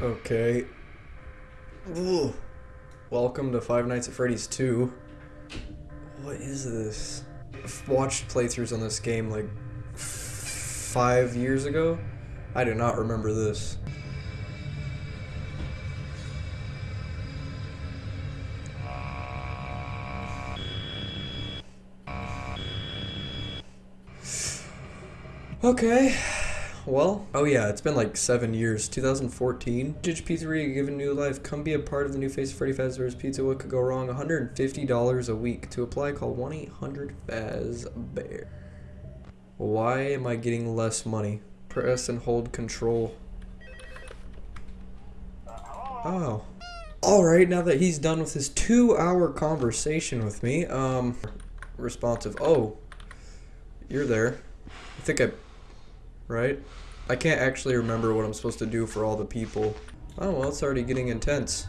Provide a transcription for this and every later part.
Okay. Ugh. Welcome to Five Nights at Freddy's 2. What is this? I've watched playthroughs on this game like five years ago. I do not remember this. Okay. Well, oh yeah, it's been like seven years. 2014. Judge Pizzeria given new life. Come be a part of the new face of Freddy Fazbear's Pizza. What could go wrong? $150 a week. To apply, call 1 800 Fazbear. Why am I getting less money? Press and hold control. Oh. Alright, now that he's done with his two hour conversation with me, um, responsive. Oh, you're there. I think I right? I can't actually remember what I'm supposed to do for all the people. Oh, well, it's already getting intense.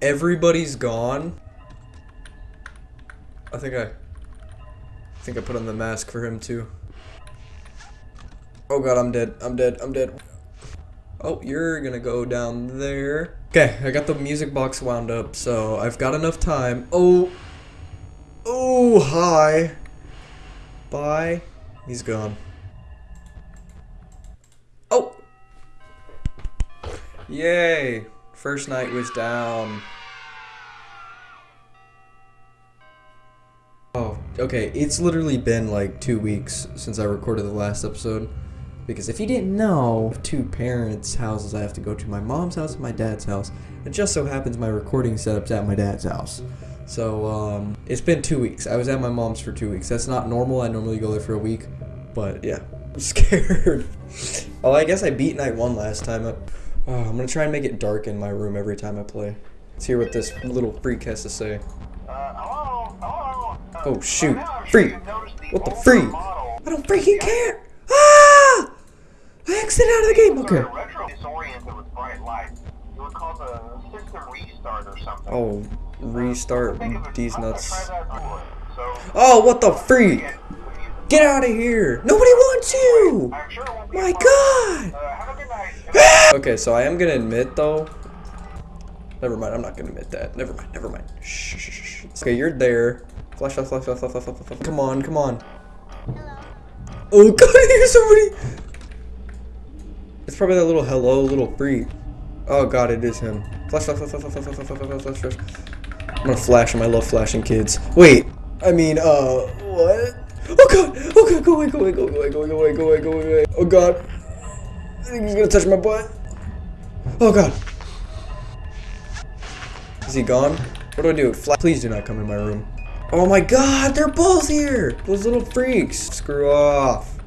Everybody's gone. I think I... I think I put on the mask for him, too. Oh god, I'm dead. I'm dead. I'm dead. Oh, you're gonna go down there. Okay, I got the music box wound up, so I've got enough time. Oh! Oh, hi! Bye. He's gone. Yay! First night was down. Oh, okay. It's literally been like two weeks since I recorded the last episode. Because if you didn't know, two parents' houses I have to go to my mom's house and my dad's house. It just so happens my recording setup's at my dad's house. So, um, it's been two weeks. I was at my mom's for two weeks. That's not normal. I normally go there for a week. But yeah, I'm scared. oh, I guess I beat night one last time. Oh, I'm gonna try and make it dark in my room every time I play. Let's hear what this little freak has to say. Uh, hello, hello. Uh, oh shoot, freak! What the freak? I don't freaking care! Ah! I exit out of the game, okay. Oh, restart these nuts. Oh, what the freak! Get out of here! Nobody wants you! My god! Okay, so I am gonna admit though. Never mind, I'm not gonna admit that. Never mind, never mind. Shh, shh, shh. Okay, you're there. Flash, flash, flash, flash, flash, flash, flash, flash. Come on, come on. Oh god, here's somebody! It's probably that little hello little freak. Oh god, it is him. Flash, flash, flash, flash, flash, flash, flash, flash, flash, flash. I'm gonna flash him. I love flashing kids. Wait, I mean, uh, what? Oh god! Oh god! Go away! Go away! Go away! Go away! Go away! Go away! Go away! Oh god! I think he's gonna touch my butt. Oh god! Is he gone? What do I do? Fla Please do not come in my room. Oh my god! They're both here! Those little freaks! Screw off!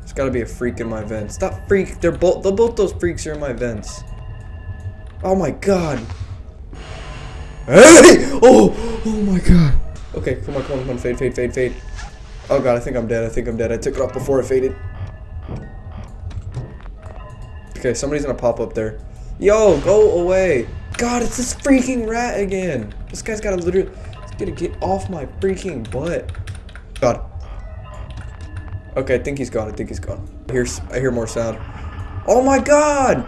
There's gotta be a freak in my vents. Stop freak! They're both. They're both those freaks are in my vents. Oh my god! Hey! Oh! Oh my god! Okay, come on, come on, come on, fade, fade, fade, fade. Oh god, I think I'm dead. I think I'm dead. I took it off before it faded. Okay, somebody's gonna pop up there. Yo, go away. God, it's this freaking rat again. This guy's gotta literally he's gonna get off my freaking butt. God. Okay, I think he's gone. I think he's gone. I hear, I hear more sound. Oh my god!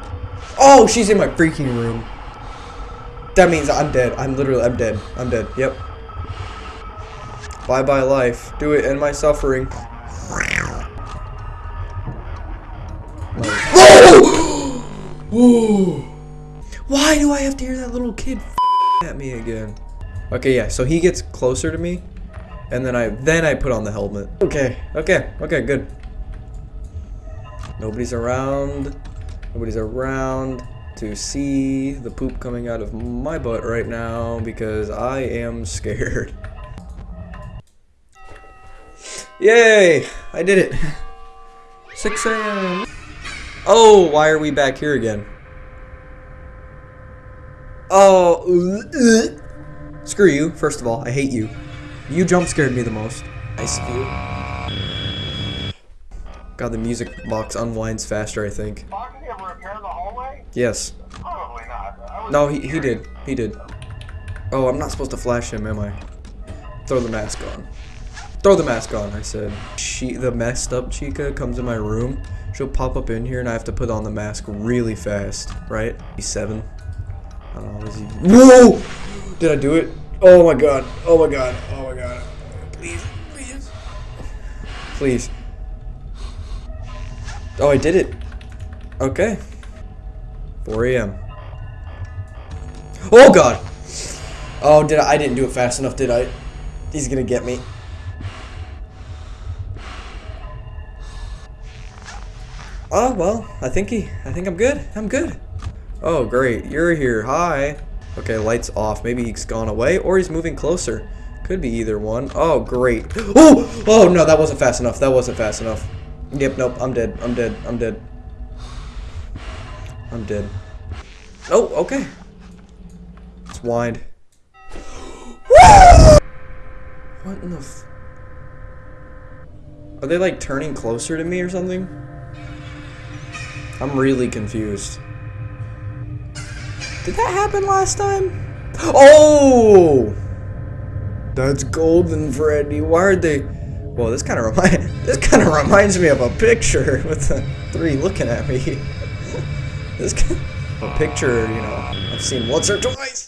Oh, she's in my freaking room. That means I'm dead. I'm literally, I'm dead. I'm dead. Yep. Bye bye life. Do it, end my suffering. Oh! Why do I have to hear that little kid at me again? Okay, yeah. So he gets closer to me, and then I then I put on the helmet. Okay, okay, okay, good. Nobody's around. Nobody's around to see the poop coming out of my butt right now because I am scared. Yay! I did it. 6 a.m. Oh, why are we back here again? Oh, uh, screw you. First of all, I hate you. You jump scared me the most. Nice of you. God, the music box unwinds faster, I think. Did you ever repair the hallway? Yes. Probably not. I was No, he, he did. He did. Oh, I'm not supposed to flash him, am I? Throw the mask on. Throw the mask on, I said. She, the messed up Chica comes in my room. She'll pop up in here and I have to put on the mask really fast, right? He's seven. I don't know, is he? Whoa! Did I do it? Oh my god. Oh my god. Oh my god. Please, please. Please. Oh, I did it. Okay. 4 a.m. Oh god! Oh, did I? I didn't do it fast enough, did I? He's gonna get me. Oh, well, I think he, I think I'm good. I'm good. Oh, great. You're here. Hi. Okay, lights off. Maybe he's gone away or he's moving closer. Could be either one. Oh, great. Oh! Oh, no, that wasn't fast enough. That wasn't fast enough. Yep, nope. I'm dead. I'm dead. I'm dead. I'm dead. Oh, okay. It's wide. What in the Are they like turning closer to me or something? I'm really confused. Did that happen last time? Oh! That's Golden Freddy. Why are they? Well, this kind of remind this kind of reminds me of a picture with the three looking at me. this a picture, you know, I've seen once or twice.